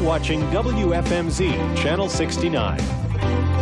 watching WFMZ Channel 69.